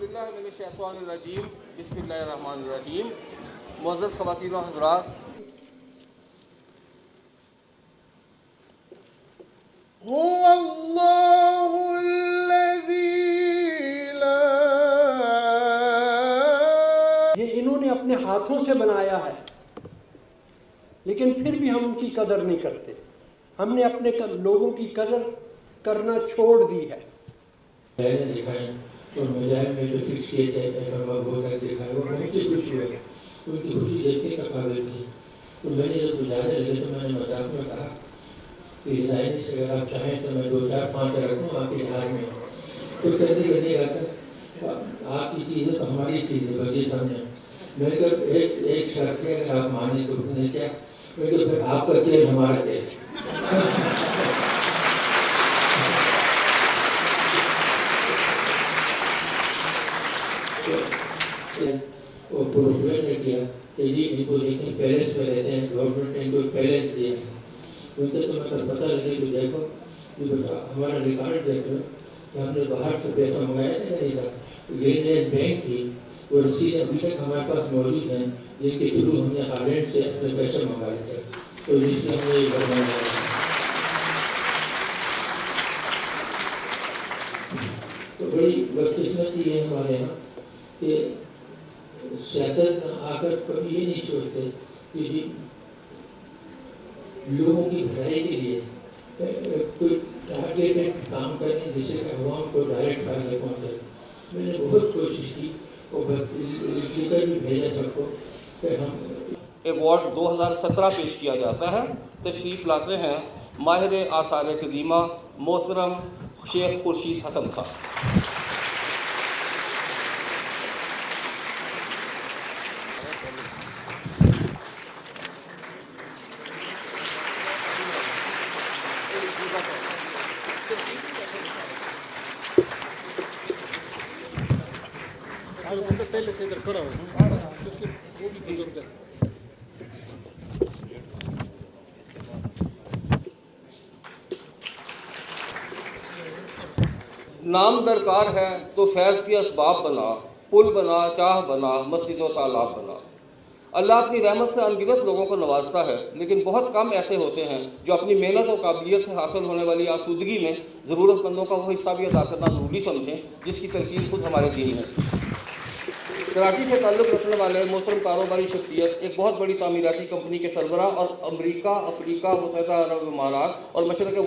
باللہ من الشیطان الرجیم بسم اللہ الرحمن الرحیم. معزز خواتین و حضرات هو الله الذي لا یہ انہوں نے اپنے ہاتھوں سے بنایا ہے لیکن پھر بھی ہم ان کی قدر نہیں کرتے۔ ہم نے اپنے لوگوں کی قدر کرنا چھوڑ دی ہے۔ میں نے تو مجاہد میں جو فکس کیے تھے احمد بول کر دکھائے وہ بہت ہی خوشی ہوئی ان کی خوشی دیکھنے کا قابل تھی تو میں نے جب گزارے لگے تو میں نے مذاق میں کہا کہ ڈیزائن سے اگر آپ چاہیں تو میں دو چار پانچ رکھوں آپ کے ہار میں تو کہتے کہتے کہا آپ کی چیز ہے تو ہماری چیز ہے بجے سامنے میں کہ ایک ایک شرط ہے، اگر آپ مانے تو نے کیا؟ میں کہ پھر آپ کا تیل ہمارا تیل وہ پروفیسر نے کیا کہ جی ان کو دیکھیں پیلس میں رہتے ہیں گورنمنٹ نے ان کو پیلس دیا ہے ان کو تو میں کل پتہ لگے کہ دیکھو کہ ہمارا ریکارڈ دیکھ لو کہ ہم نے باہر سے پیسہ منگایا تھا نہیں تھا گرین لینڈ بینک تھی وہ رسید ابھی تک ہمارے پاس موجود ہیں جن کے تھرو ہم نے ہالینڈ سے اپنے پیسے منگائے تھے تو اس لیے ہم نے یہ گھر بنوایا تو بڑی بدقسمتی ہے ہمارے یہاں کہ سیاست میں آ کر کبھی یہ نہیں سوچتے کہ جی لوگوں کی بھلائی کے لیے کوئی ٹارگیٹڈ کام کریں جس سے کہ عوام کو ڈائریکٹ فائدہ پہنچے میں نے بہت کوشش کی اور لکھ بھی بھیجا سب کو کہ ہم ایوارڈ دو ہزار سترہ پیش کیا جاتا ہے۔ تشریف لاتے ہیں ماہر آثار قدیمہ محترم شیخ خورشید حسن صاحب۔ نام درکار ہے تو فیض کی اسباب بنا، پل بنا، چاہ بنا مسجد و تالاب بنا۔ اللہ اپنی رحمت سے انگنت لوگوں کو نوازتا ہے، لیکن بہت کم ایسے ہوتے ہیں جو اپنی محنت اور قابلیت سے حاصل ہونے والی آسودگی میں ضرورت مندوں کا وہ حصہ بھی ادا کرنا ضروری سمجھیں، جس کی ترکیب خود ہمارے دین ہے۔ کراچی سے تعلق رکھنے والے محترم کاروباری شخصیت، ایک بہت بڑی تعمیراتی کمپنی کے سربراہ اور امریکہ، افریقہ متحدہ عرب امارات اور مشرق